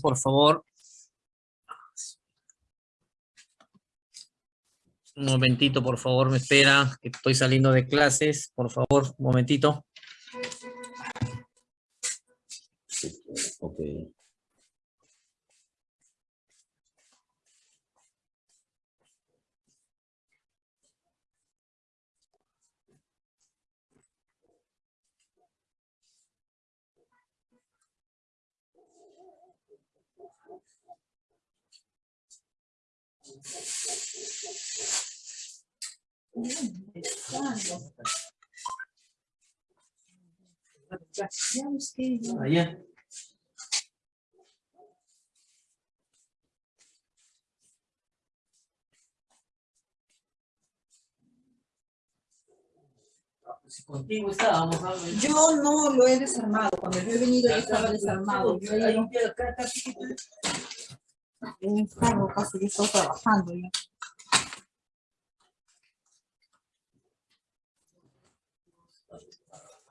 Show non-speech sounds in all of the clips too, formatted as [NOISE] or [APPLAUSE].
Por favor. Un momentito, por favor, me espera, que estoy saliendo de clases. Por favor, un momentito. Allá. Si contigo estábamos. Yo no lo he desarmado. Cuando yo he venido ya estaba desarmado. Yo no en el carro casi que estoy trabajando ya.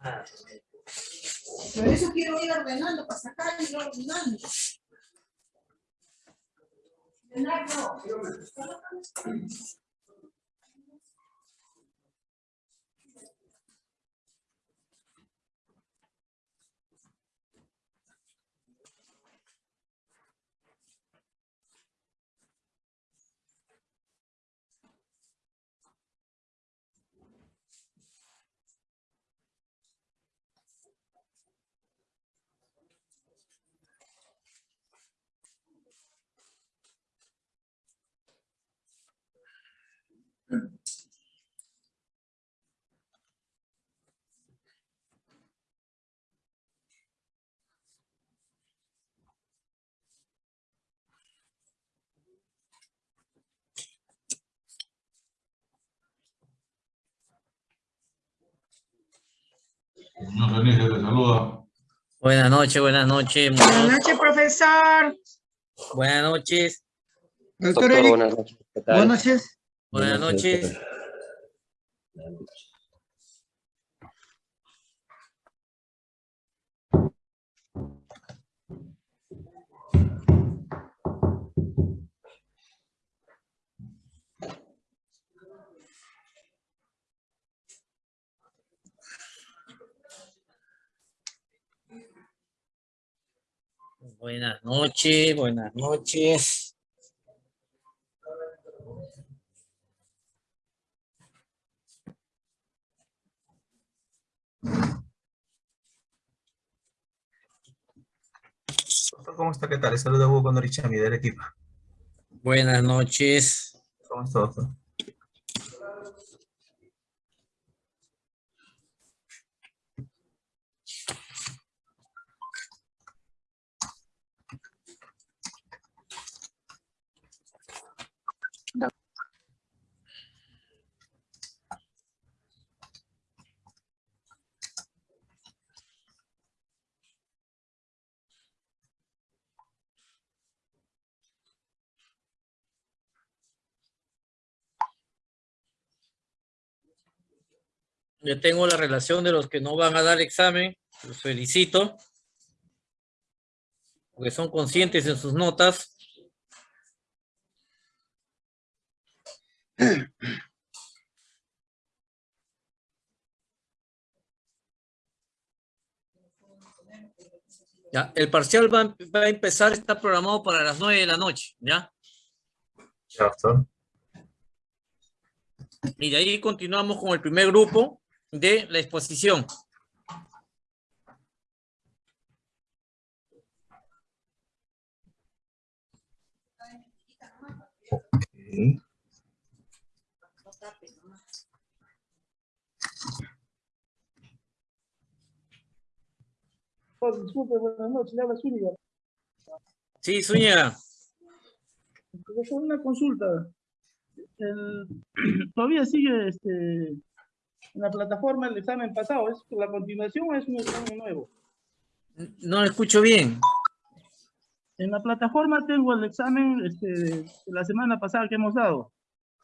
Por eso quiero ir ordenando para sacar y ir ordenando. Señor te saluda. Buenas noches, buenas noches. Buenas noches, profesor. Buenas noches. Doctor Doctor, Eric, buenas noches. ¿Qué tal? buenas noches. Buenas noches. Buenas noches, buenas noches. Doctor, ¿Cómo está? ¿Qué tal? Les saluda Hugo Condorichami del equipo. Buenas noches. ¿Cómo está, doctor? Yo tengo la relación de los que no van a dar examen. Los felicito. Porque son conscientes en sus notas. Ya, el parcial va, va a empezar, está programado para las nueve de la noche, ¿ya? Ya, doctor. Y de ahí continuamos con el primer grupo de la exposición. Oh, disculpe, buenas noches, le habla Zúñiga. Sí, Zúñiga. Profesor, una consulta. El- [CLEARS THROAT] todavía sigue este, en la plataforma el examen pasado. ¿Es la continuación o es un examen nuevo? No lo escucho bien. En la plataforma tengo el examen este, de la semana pasada que hemos dado.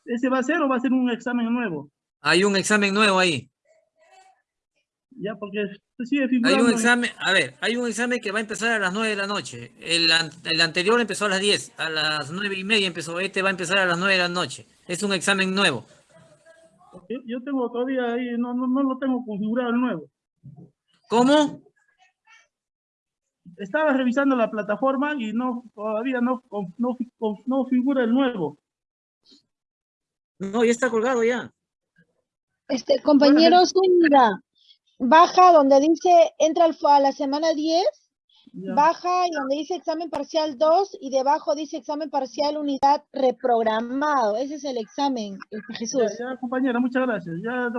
¿Ese va a ser o va a ser un examen nuevo? Hay un examen nuevo ahí. Ya, porque se sigue Hay figurando. un en- examen, a ver, hay un examen que va a empezar a las 9 de la noche. El, el anterior empezó a las 10, a las 9 y media empezó. Este va a empezar a las 9 de la noche. Es un examen nuevo. Yo, yo tengo todavía ahí, no, no, no lo tengo configurado el nuevo. ¿Cómo? Estaba revisando la plataforma y no todavía no, no, no figura el nuevo. No, ya está colgado ya. Este, compañero Zúñiga, baja donde dice, entra al a la semana 10, Ya. baja y donde dice examen parcial 2 y debajo dice examen parcial unidad reprogramado. Ese es el examen, Ya, Jesús. ya, compañera, muchas gracias. Ya,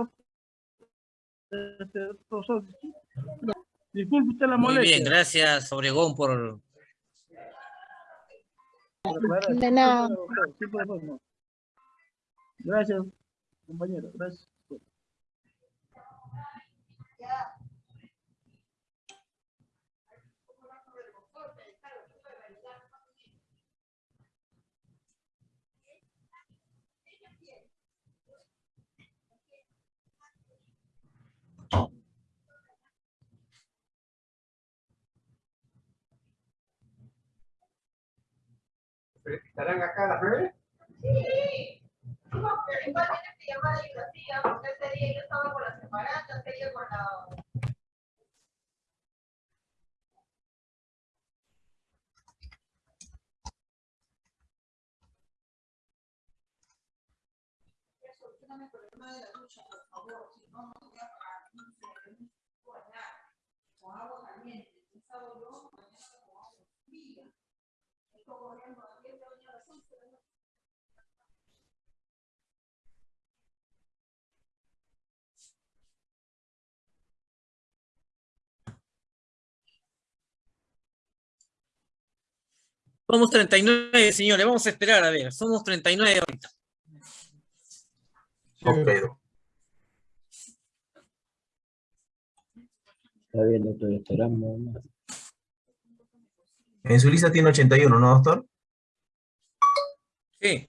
este, profesor, disculpe usted la Muy molestia. bien, gracias Obregón por... De nada. Gracias, compañero, gracias. ¿Estarán acá las nueve? Sí. No, pero igual tienes que llamar a Ignacia, porque ese día yo estaba con las separatas, ella con la... Ya, solucioname el problema de la ducha, por favor, si no, no voy a pagar, con agua caliente, pensaba yo, mañana con agua fría. Estoy corriendo a las 10 de la mañana, a las 11 de la noche. Somos 39, señores, vamos a esperar, a ver, somos 39 ahorita. Ok, doc. Está bien, doctor, esperamos. ¿no? En su lista tiene 81, ¿no, doctor? Sí.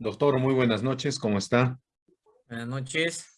Doctor, muy buenas noches, ¿cómo está? Buenas noches.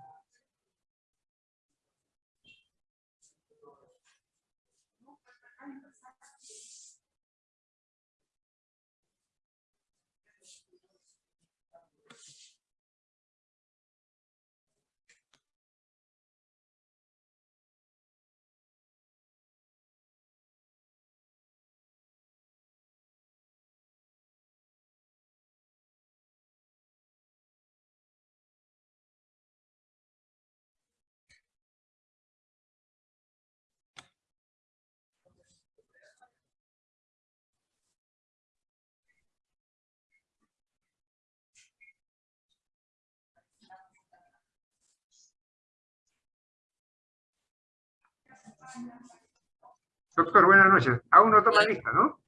Doctor, buenas noches. Aún no toma lista, ¿no?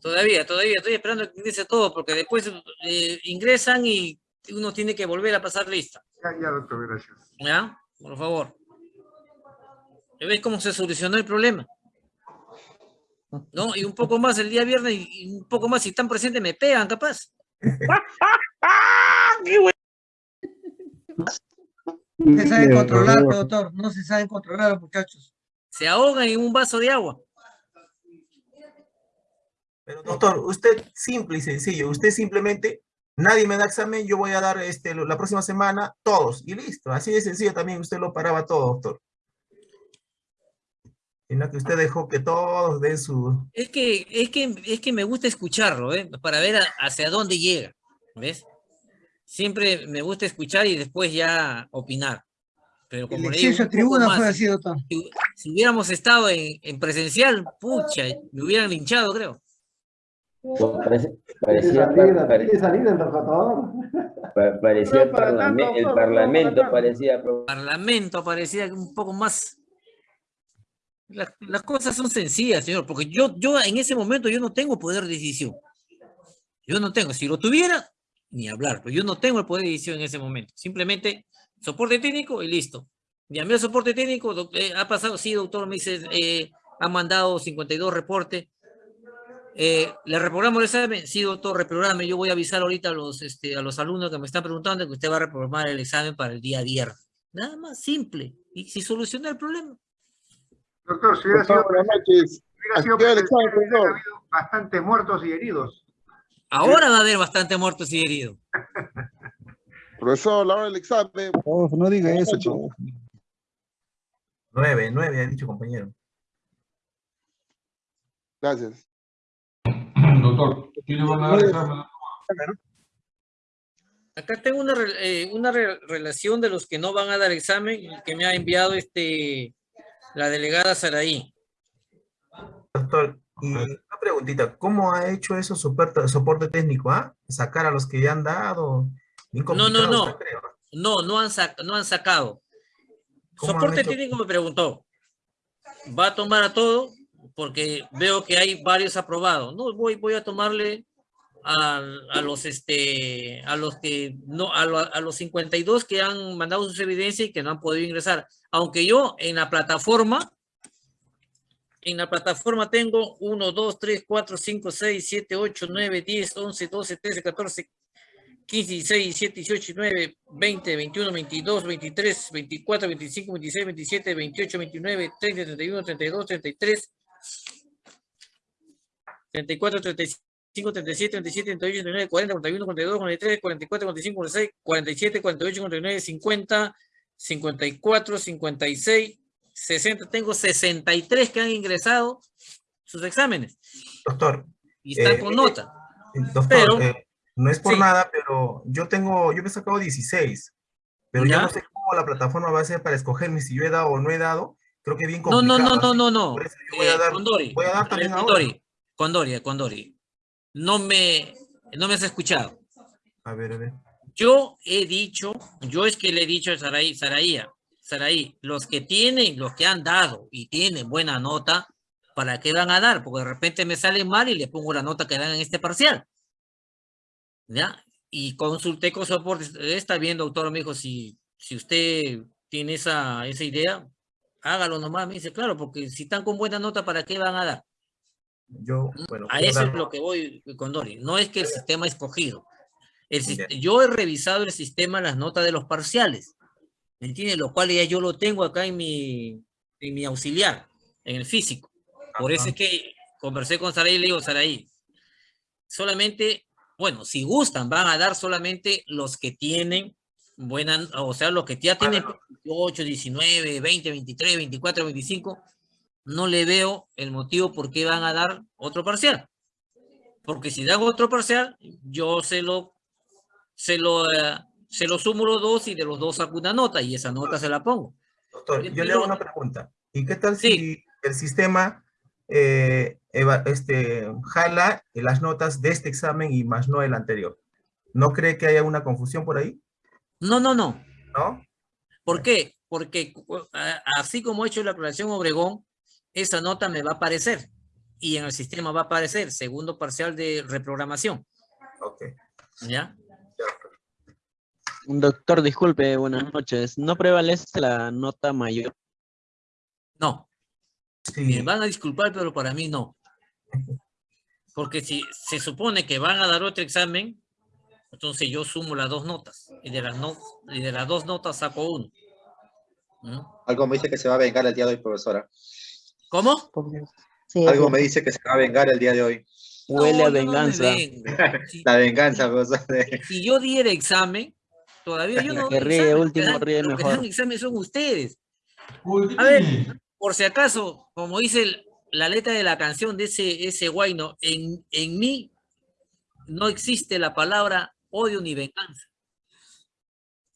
Todavía, todavía, estoy esperando que ingrese todo, porque después eh, ingresan y uno tiene que volver a pasar lista. Ya, ya, doctor, gracias. ¿Ya? Por favor. ¿Ya ves cómo se solucionó el problema? ¿No? Y un poco más el día viernes y un poco más si están presentes me pegan, capaz. [LAUGHS] No se saben controlar, doctor. No se saben controlar muchachos. Se ahogan en un vaso de agua. Pero doctor, usted simple y sencillo, usted simplemente, nadie me da examen, yo voy a dar este, la próxima semana todos, y listo. Así de sencillo también usted lo paraba todo, doctor. Sino que usted dejó que todos den su... Es que, es que, es que me gusta escucharlo, ¿eh? Para ver a- hacia dónde llega, ¿ves? Siempre me gusta escuchar y después ya opinar. Pero El como le digo, tribuna más, fue así, doctor. Si, hubiéramos estado en, en presencial, pucha, me hubieran linchado, creo. Pues parece- parecía, salida, pare- tiene salida el tratador. parecía el, parlame- el parlamento, parecía... Parlamento parecía un poco más. La- las cosas son sencillas, señor, porque yo, yo en ese momento yo no tengo poder de decisión. Yo no tengo, si lo tuviera, ni hablar, pero yo no tengo el poder de decisión en ese momento. Simplemente soporte técnico y listo. Llamé al soporte técnico, eh, ha pasado, sí, doctor, me dice, eh, ha mandado 52 reportes. Eh, ¿Le reprogramo el examen? Sí, doctor, reprograme. Yo voy a avisar ahorita a los, este, a los alumnos que me están preguntando que usted va a reprogramar el examen para el día viernes. Nada más, simple. Y si soluciona el problema. Doctor, si hubiera sido, noches. hubiera sido el examen, hubiera habido bastantes muertos y heridos. Ahora va a haber bastante muertos y heridos. [LAUGHS] Profesor, la hora del examen. no diga eso, noches. Nueve, nueve, ha dicho compañero. Gracias. Doctor, ¿quiénes van a dar examen? Acá tengo una, eh, una re- relación de los que no van a dar examen que me ha enviado este, la delegada Saraí. Doctor, y una preguntita, ¿cómo ha hecho eso soporte, soporte técnico, ah? Sacar a los que ya han dado. No, no, no. creo. No, no han, sac- no han sacado. ¿Cómo han Soporte técnico me preguntó. ¿Va a tomar a todo? Porque veo que hay varios aprobados. No, voy, voy a tomarle a, a los este a los que no a, lo- a los 52 que han mandado sus evidencias y que no han podido ingresar. Aunque yo en la plataforma en la plataforma tengo 1, 2, 3, 4, 5, 6, 7, 8, 9, 10, 11, 12, 13, 14, 15, 16, 17, 18, 19, 20, 21, 22, 23, 24, 25, 26, 27, 28, 29, 30, 31, 32, 33, 34, 35, 37, 37, 38, 39, 40, 41, 42, 43, 44, 45, 46, 47, 48, 49, 50, 54, 56, 60. Tengo 63 que han ingresado sus exámenes Doctor, y están Eh, con nota. doctor, Pero- eh, no es por sí. nada, pero yo tengo, yo me he sacado 16, pero ya ¿Ya? no sé cómo la plataforma va a ser para escogerme si yo he dado o no he dado. Creo que bien No, complicado. no, no, no, no, no. por eso yo voy a Eh, dar, Condori, voy a dar también ahora. Condori. No me, no me has escuchado. A ver, a ver. Yo he dicho, yo es que le he dicho a Saraí, Saraía, Saraí, los que tienen, los que han dado y tienen buena nota, ¿para qué van a dar? Porque de repente me sale mal y le pongo la nota que dan en este parcial. ¿Ya? Y consulté con soporte, está bien, doctor, me dijo, si, si usted tiene esa, esa idea, hágalo nomás. Me dice, claro, porque si están con buena nota, ¿para qué van a dar? Yo, bueno, A eso es lo que voy con Dori. No es que el sistema escogido. El yo he revisado el sistema, las notas de los parciales. ¿Me entiendes? Lo cual ya yo lo tengo acá en mi, en mi auxiliar, en el físico. Por eso Ajá. es que conversé con Saraí y le digo, Saraí, solamente, bueno, si gustan, van a dar solamente los que tienen buena, o sea, los que ya tienen 8, 19, 20, 23, 24, 25, no le veo el motivo por qué van a dar otro parcial. Porque si dan otro parcial, yo se lo, se lo, eh, se lo sumo los dos y de los dos saco una nota y esa nota se la pongo. Doctor, Yo le hago una pregunta. ¿Y qué tal Sí. si el sistema eh, eva- este, jala las notas de este examen y más no el anterior? ¿No cree que haya una confusión por ahí? No, no, no. ¿No? ¿Por qué? Porque así como he hecho la aclaración Obregón, esa nota me va a aparecer y en el sistema va a aparecer segundo parcial de reprogramación. Ok. ¿Ya? Doctor, disculpe, buenas noches. ¿No prevalece la nota mayor? No. Sí. Me van a disculpar, pero para mí no. Porque si se supone que van a dar otro examen, entonces yo sumo las dos notas. Y de las, no- y de las dos notas saco uno. ¿Mm? Algo me dice que se va a vengar el día de hoy, profesora. ¿Cómo? Sí, Algo es me dice que se va a vengar el día de hoy. Huele a No, no me venganza. Si, [LAUGHS] La venganza, profesor. de- si yo diera examen, todavía yo no Que ríe examen, último, ríe los que mejor. dan examen son ustedes. Uy, ¿qué A ver? Por si acaso, como dice el- la letra de la canción de ese, ese guayno, en, en mí no existe la palabra odio ni venganza.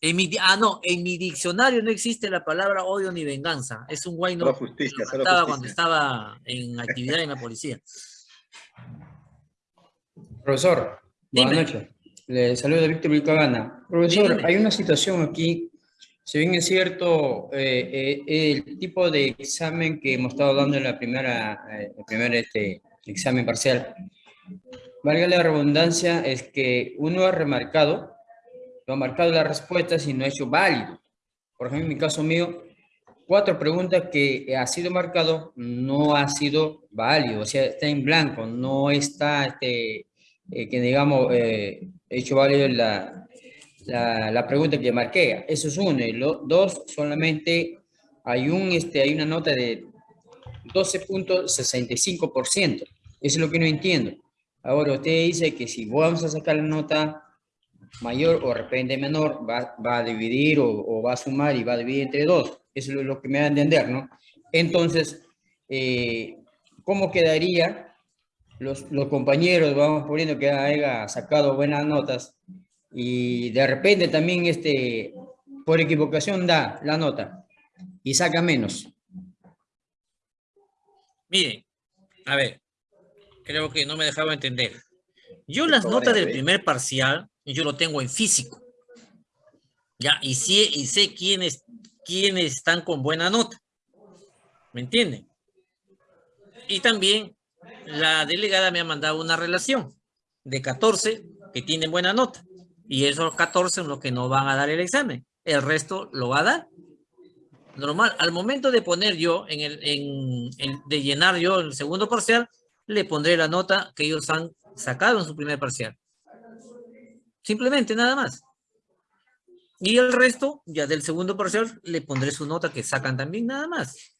En mi, ah, no, en mi diccionario no existe la palabra odio ni venganza. Es un guayno que justicia, solo cantaba cuando estaba en actividad en la policía. Profesor, buenas noches. Le saluda Víctor Vilcagana. Profesor, Dígame. hay una situación aquí. Si bien es cierto, eh, eh, el tipo de examen que hemos estado dando en la primera, eh, el primer este, examen parcial, valga la redundancia, es que uno ha remarcado, no ha marcado las respuestas y no ha hecho válido. Por ejemplo, en mi caso mío, cuatro preguntas que ha sido marcado no ha sido válido, o sea, está en blanco, no está, este, eh, que digamos, eh, hecho válido la, la, pregunta que marqué. Eso es uno. Y lo, dos, solamente hay, un, este, hay una nota de 12.65%. Eso es lo que no entiendo. Ahora, usted dice que si vamos a sacar la nota mayor o de repente menor, va, va a dividir o, o va a sumar y va a dividir entre dos. Eso es lo que me da a entender, ¿no? Entonces, eh, ¿cómo quedaría los, los compañeros, vamos poniendo que haya sacado buenas notas y de repente también este, por equivocación da la nota y saca menos? Miren, a ver, creo que no me dejaba entender. Yo las notas del primer parcial, yo lo tengo en físico. Ya, y sé, y sé quiénes, quiénes están con buena nota. ¿Me entienden? Y también la delegada me ha mandado una relación de 14 que tienen buena nota. Y esos 14 son los que no van a dar el examen. El resto lo va a dar. Normal, al momento de poner yo, en el, en, de llenar yo el segundo parcial, le pondré la nota que ellos han sacado en su primer parcial. Simplemente, nada más. Y el resto, ya del segundo parcial, le pondré su nota que sacan también, nada más.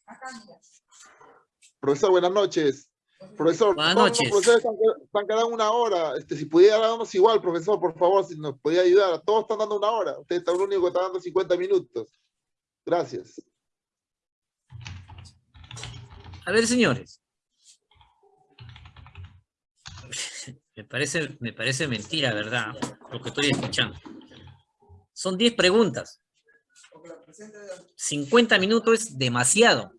Profesor, buenas noches. Profesor, Buenas todos los profesores están, están quedando una hora. Este, si pudiera darnos igual, profesor, por favor, si nos podía ayudar. Todos están dando una hora. Usted está el único que está dando 50 minutos. Gracias. A ver, señores. [LAUGHS] Me parece, me parece mentira, ¿verdad? Lo que estoy escuchando. Son 10 preguntas. 50 minutos es demasiado.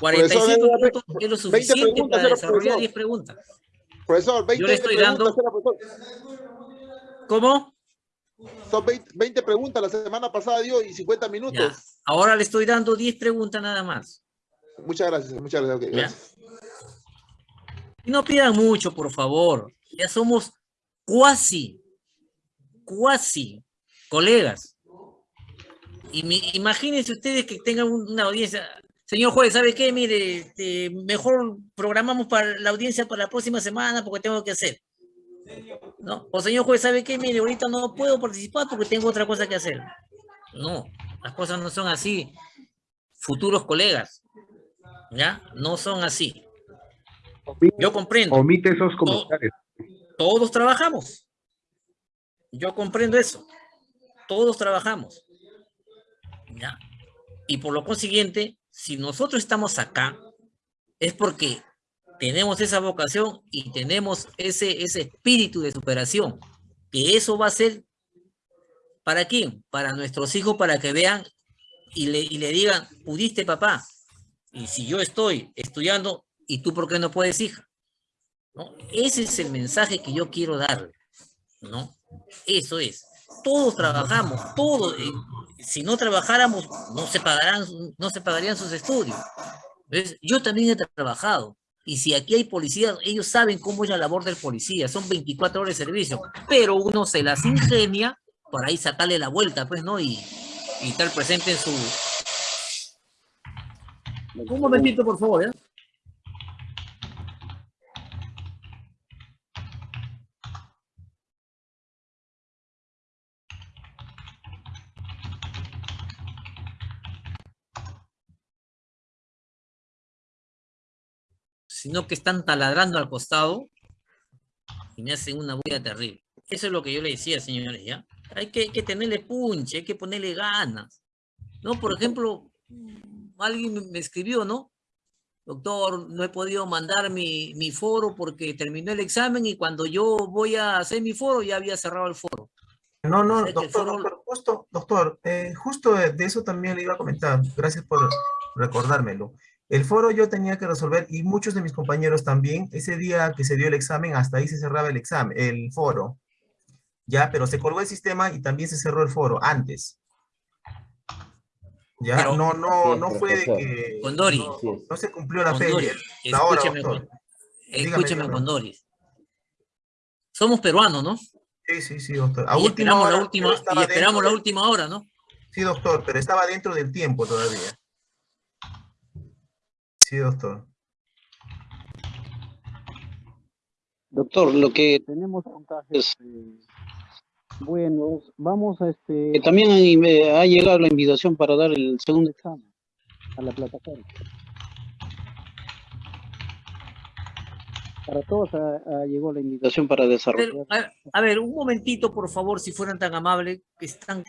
45 Profesor, minutos es lo 20 suficiente para desarrollar profesor. 10 preguntas. Profesor, 20 Yo le estoy dando-. ¿Cómo? Son 20, 20 preguntas. La semana pasada dio y 50 minutos. Ya. Ahora le estoy dando 10 preguntas nada más. Muchas gracias, muchas gracias. gracias. Y no pidan mucho, por favor. Ya somos cuasi, cuasi colegas. Y mi- imagínense ustedes que tengan un- una audiencia. Señor juez, ¿sabe qué? Mire, este, mejor programamos para la audiencia para la próxima semana porque tengo que hacer. ¿No? O señor juez, ¿sabe qué? Mire, ahorita no puedo participar porque tengo otra cosa que hacer. No, las cosas no son así. Futuros colegas, ¿ya? No son así. Yo comprendo. Omite esos comentarios. Todos trabajamos. Yo comprendo eso. Todos trabajamos. ¿Ya? Y por lo consiguiente, si nosotros estamos acá, es porque tenemos esa vocación y tenemos ese, ese espíritu de superación. Que eso va a ser, ¿para quién? Para nuestros hijos, para que vean y le, y le digan, pudiste papá. Y si yo estoy estudiando, ¿y tú por qué no puedes, hija? ¿no? Ese es el mensaje que yo quiero darle, ¿no? Eso es. Todos trabajamos, todos. Si no trabajáramos, no se pagarán, no se pagarían sus estudios. ¿Ves? Yo también he trabajado. Y si aquí hay policías, ellos saben cómo es la labor del policía. Son 24 horas de servicio. Pero uno se las ingenia para ahí sacarle la vuelta, pues, ¿no? Y, y estar presente en su... Un momentito, por favor, ¿eh? Sino que están taladrando al costado y me hacen una bulla terrible. Eso es lo que yo le decía, señores, ¿ya? Hay que, hay que tenerle punche, hay que ponerle ganas. ¿No? Por ejemplo, alguien me- escribió, ¿no? Doctor, no he podido mandar mi, mi foro porque terminó el examen y cuando yo voy a hacer mi foro ya había cerrado el foro. No, no, O sea doctor, foro- doctor, justo, doctor, eh, justo de eso también le iba a comentar. Gracias por recordármelo. El foro yo tenía que resolver y muchos de mis compañeros también. Ese día que se dio el examen, hasta ahí se cerraba el examen, el foro. Ya, pero se colgó el sistema y también se cerró el foro antes. Ya, Pero- no, no, Sí, no fue de que Condori. no, no se cumplió la Condori, fecha, la hora, escúcheme, doctor. Con- Dígame, escúcheme, dígame. Condoris. Somos peruanos, ¿no? Sí, sí, sí, doctor. A Y última esperamos la última, y esperamos dentro la última hora, ¿no? Sí, doctor, pero estaba dentro del tiempo todavía. Sí, doctor. Doctor, lo que tenemos puntajes eh, buenos, vamos a este... También ha llegado la invitación para dar el segundo examen a la plataforma. Para todos ha, ha llegado la invitación para desarrollar. Pero, a, a ver, un momentito, por favor, si fueran tan amables, que están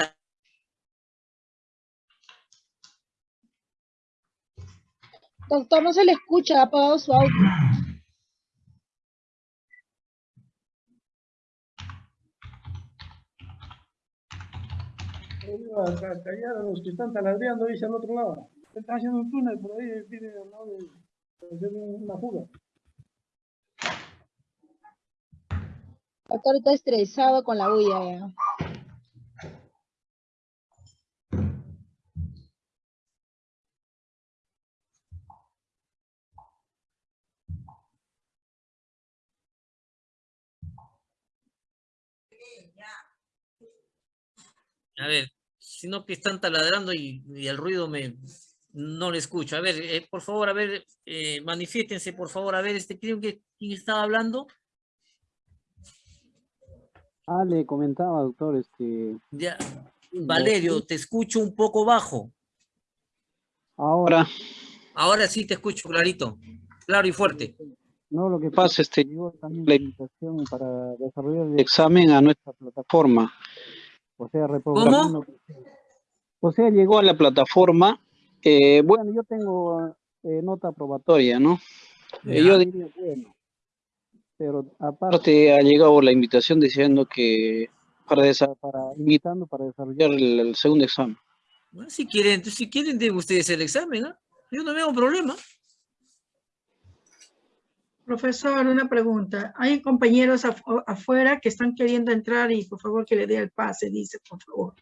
Doctor, no se le escucha, ha apagado su audio. Callar los que están taladreando, dice al otro lado. Están haciendo un túnel por ahí, viene al lado de, de una fuga. Doctor está estresado con la bulla ya. A ver, sino que están taladrando y, y el ruido me no le escucho. A ver, eh, por favor, a ver, eh, manifiéstense, por favor, a ver, este, creo que quién estaba hablando. Ah, le comentaba, doctor, este... Ya, Valerio, te escucho un poco bajo. Ahora, Ahora sí te escucho clarito, claro y fuerte. No, lo que pasa, este, llegó también la invitación para desarrollar el examen a nuestra plataforma. O sea, reprogramando. O sea, llegó a la plataforma. eh, bueno, yo tengo eh, nota probatoria, ¿no? Eh, yo diría, bueno. Pero aparte ha llegado la invitación diciendo que para, desa- para invitando para desarrollar el, el segundo examen. Bueno, si quieren, si quieren, den ustedes el examen, ¿ah? Yo no veo problema. Profesor, una pregunta. Hay compañeros af- afuera que están queriendo entrar y por favor que le dé el pase, dice, por favor.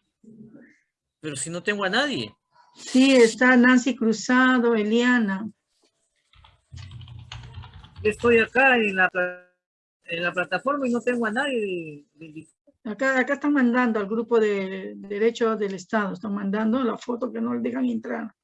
Pero si no tengo a nadie. Sí, está Nancy Cruzado, Eliana. Estoy acá en la, pla- en la plataforma y no tengo a nadie. de- de- Acá, acá están mandando al grupo de Derechos del Estado, están mandando la foto que no le dejan entrar.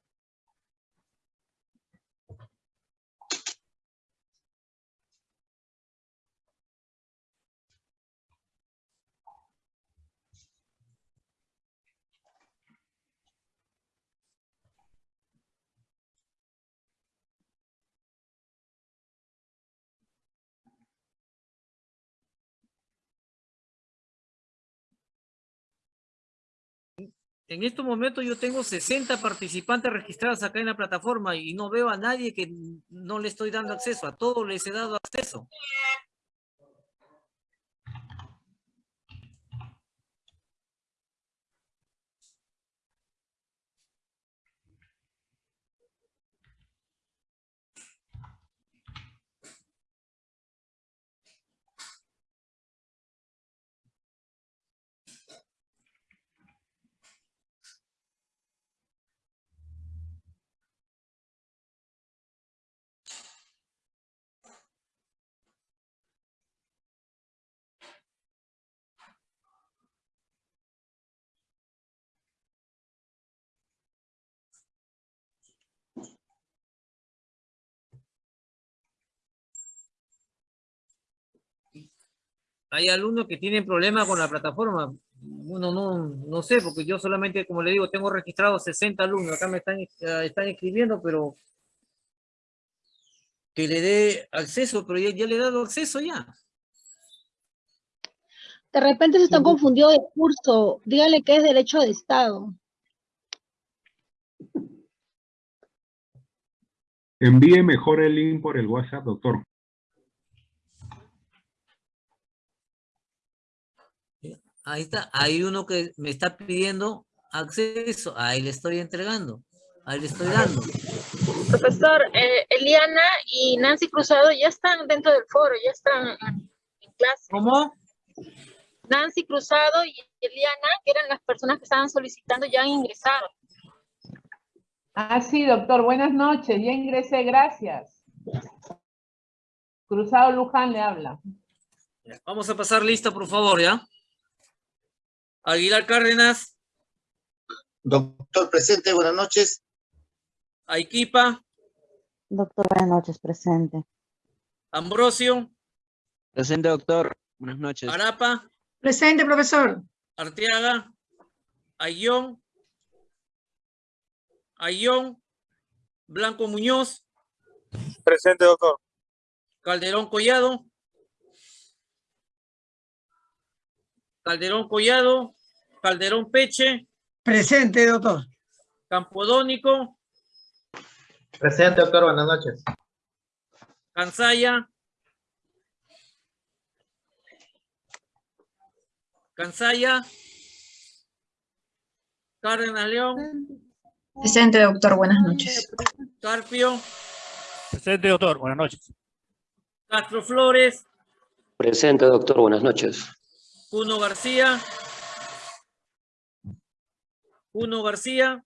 En estos momentos yo tengo 60 participantes registrados acá en la plataforma y no veo a nadie que no le estoy dando acceso. A todos les he dado acceso. Hay alumnos que tienen problemas con la plataforma. Bueno, no, no sé, porque yo solamente, como le digo, tengo registrados 60 alumnos. Acá me están, eh, están escribiendo, pero que le dé acceso, pero ya, ya le he dado acceso ya. De repente se están confundidos de curso. Díganle que es derecho de Estado. Envíe mejor el link por el WhatsApp, doctor. Ahí está, hay uno que me está pidiendo acceso, ahí le estoy entregando, ahí le estoy dando. Profesor, eh, Eliana y Nancy Cruzado ya están dentro del foro, ya están en, clase. ¿Cómo? Nancy Cruzado y Eliana, que eran las personas que estaban solicitando, ya han ingresado. Ah, sí, doctor. Buenas noches. Ya ingresé, gracias. Cruzado Luján le habla. Vamos a pasar lista, por favor, ¿ya? Aguilar Cárdenas, Doctor presente, buenas noches. Aiquipa, Doctor, buenas noches, presente. Ambrosio, Presente, doctor. Buenas noches. Arapa, Presente, profesor. Arteaga, Ayón, Ayón, Blanco Muñoz, Presente, doctor. Calderón Collado, Calderón Collado, Calderón Peche, Presente, doctor. Campodónico, Presente, doctor, buenas noches. Cansaya, Cansaya, Cárdenas León, Presente, doctor. Buenas noches. Carpio, Presente, doctor. Buenas noches. Castro Flores, Presente, doctor. Buenas noches. Puno García, Puno García,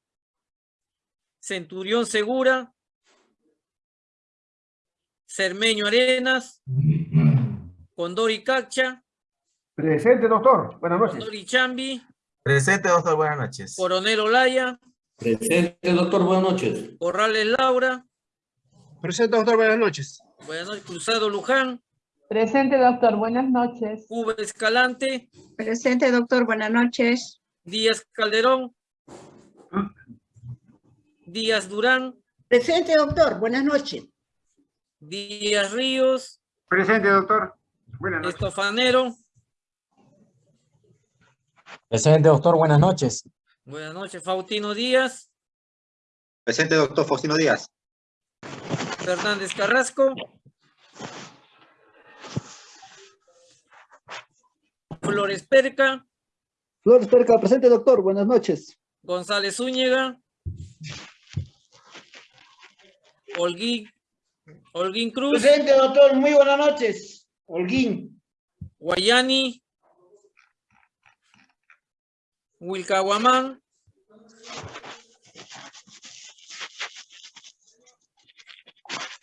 Centurión Segura, Cermeño Arenas, Condori Cacha, Presente, doctor. Buenas noches. Condori Chambi, Presente, doctor, buenas noches. Coronel Olaya, Presente, doctor. Buenas noches. Corrales Laura, Presente, doctor. Buenas noches. Buenas noches, Cruzado Luján, Presente, doctor. Buenas noches. Cuba Escalante, Presente, doctor. Buenas noches. Díaz Calderón, Díaz Durán, Presente, doctor. Buenas noches. Díaz Ríos, Presente, doctor. Buenas noches. Estofanero, Presente, doctor. Buenas noches. buenas noches, Faustino Díaz, Presente, doctor Faustino Díaz. Fernández Carrasco, Flores Perca, Flores Perca, presente, doctor. Buenas noches. González Zúñiga, Holguín, Holguín Cruz, Presente, doctor. Muy buenas noches. Holguín. Guayani, Wilcahuamán,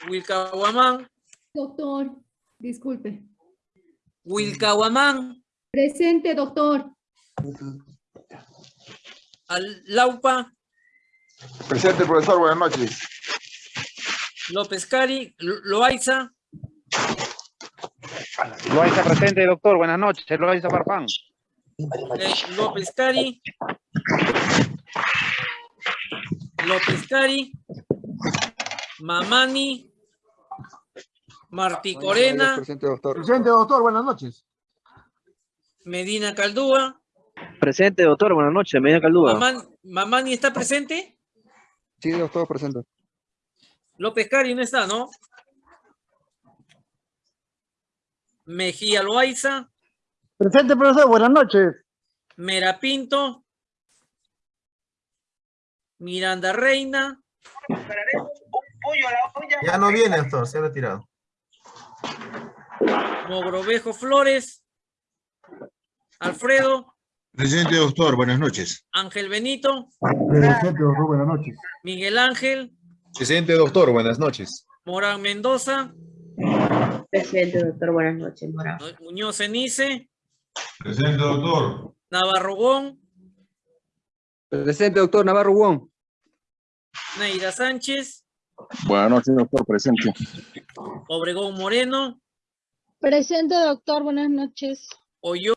Wilcahuamán, Doctor, disculpe. Wilcahuamán, Presente, doctor. Al- Laupa, Presente, profesor, buenas noches. López Cari, Lo- Loaiza, Loaiza presente, doctor. Buenas noches. Loaiza Farfán. eh, López Cari, López Cari, Mamani, Martí Corena, Presente, doctor. Presente, doctor. Buenas noches. Medina Caldúa, Presente, doctor. Buenas noches. Medina Caldúa. Mamán- Mamani está presente, Sí, doctor, presente. López Cari no está, ¿no? Mejía Loaiza, Presente, profesor. Buenas noches. Merapinto, Miranda Reina, Ya no viene, doctor, se ha retirado. Mogrovejo Flores, Alfredo, Presente, doctor. Buenas noches. Ángel Benito, Presente, doctor. Buenas noches. Miguel Ángel, Presente, doctor. Buenas noches. Morán Mendoza, Presente, doctor. Buenas noches, Morán. Muñoz Cenice, Presente, doctor. Navarro Gon, Presente, doctor Navarro Wong. Neida Sánchez, Buenas noches, doctor. Presente. Obregón Moreno, Presente, doctor. Buenas noches. Oyo